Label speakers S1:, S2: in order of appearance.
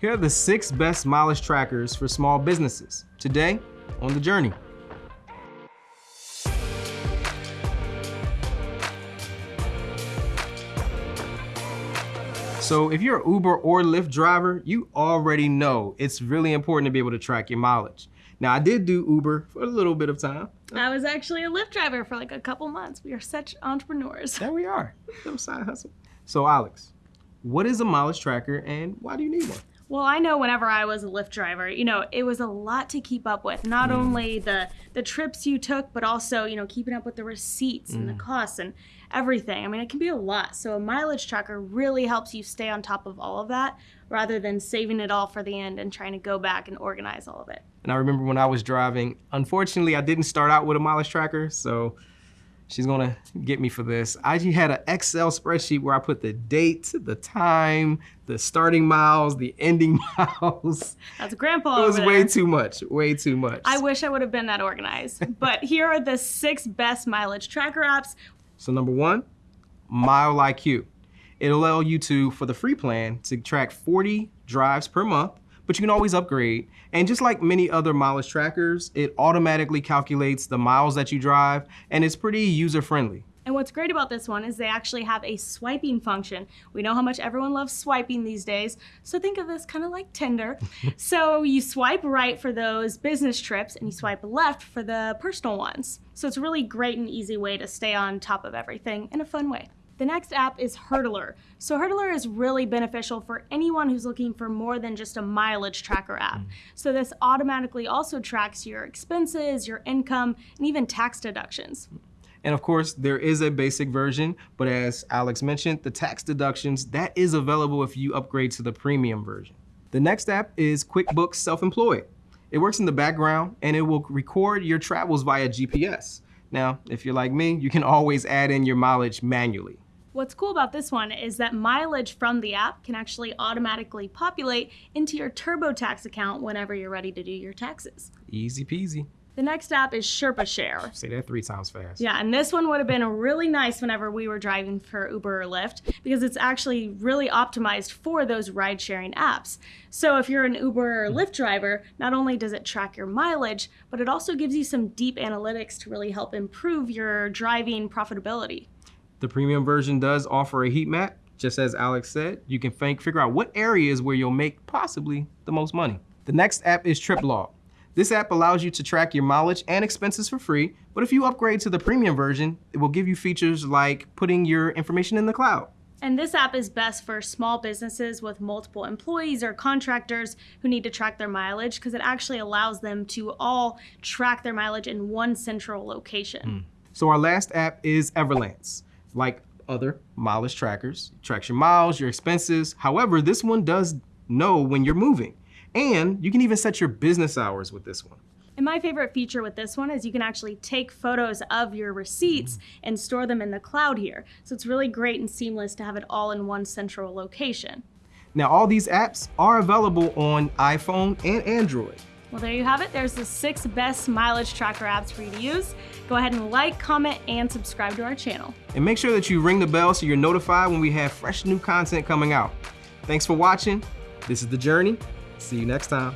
S1: Here are the six best mileage trackers for small businesses. Today, on the journey. So if you're an Uber or Lyft driver, you already know it's really important to be able to track your mileage. Now I did do Uber for a little bit of time.
S2: I was actually a Lyft driver for like a couple months. We are such entrepreneurs.
S1: There we are, side hustle. So Alex, what is a mileage tracker and why do you need one?
S2: Well, I know whenever I was a Lyft driver, you know, it was a lot to keep up with. Not mm. only the the trips you took, but also, you know, keeping up with the receipts mm. and the mm. costs and everything. I mean, it can be a lot. So a mileage tracker really helps you stay on top of all of that rather than saving it all for the end and trying to go back and organize all of it.
S1: And I remember when I was driving, unfortunately, I didn't start out with a mileage tracker, so She's gonna get me for this. I had an Excel spreadsheet where I put the date, the time, the starting miles, the ending miles.
S2: That's grandpa
S1: It was way too much, way too much.
S2: I wish I would have been that organized. but here are the six best mileage tracker apps.
S1: So number one, Mile IQ. It'll allow you to, for the free plan, to track 40 drives per month but you can always upgrade. And just like many other mileage trackers, it automatically calculates the miles that you drive, and it's pretty user-friendly.
S2: And what's great about this one is they actually have a swiping function. We know how much everyone loves swiping these days, so think of this kind of like Tinder. so you swipe right for those business trips and you swipe left for the personal ones. So it's a really great and easy way to stay on top of everything in a fun way. The next app is Hurdlr. So Hurdlr is really beneficial for anyone who's looking for more than just a mileage tracker app. Mm. So this automatically also tracks your expenses, your income, and even tax deductions.
S1: And of course, there is a basic version, but as Alex mentioned, the tax deductions, that is available if you upgrade to the premium version. The next app is QuickBooks Self-Employed. It works in the background and it will record your travels via GPS. Now, if you're like me, you can always add in your mileage manually.
S2: What's cool about this one is that mileage from the app can actually automatically populate into your TurboTax account whenever you're ready to do your taxes.
S1: Easy peasy.
S2: The next app is Sherpa Share.
S1: Say that three times fast.
S2: Yeah, and this one would have been really nice whenever we were driving for Uber or Lyft because it's actually really optimized for those ride sharing apps. So if you're an Uber or hmm. Lyft driver, not only does it track your mileage, but it also gives you some deep analytics to really help improve your driving profitability.
S1: The premium version does offer a heat map, just as Alex said. You can think, figure out what areas where you'll make possibly the most money. The next app is TripLog. This app allows you to track your mileage and expenses for free, but if you upgrade to the premium version, it will give you features like putting your information in the cloud.
S2: And this app is best for small businesses with multiple employees or contractors who need to track their mileage because it actually allows them to all track their mileage in one central location. Mm.
S1: So our last app is Everlance like other mileage trackers. It tracks your miles, your expenses. However, this one does know when you're moving. And you can even set your business hours with this one.
S2: And my favorite feature with this one is you can actually take photos of your receipts and store them in the cloud here. So it's really great and seamless to have it all in one central location.
S1: Now all these apps are available on iPhone and Android.
S2: Well, there you have it. There's the six best mileage tracker apps for you to use. Go ahead and like, comment, and subscribe to our channel.
S1: And make sure that you ring the bell so you're notified when we have fresh new content coming out. Thanks for watching. This is The Journey. See you next time.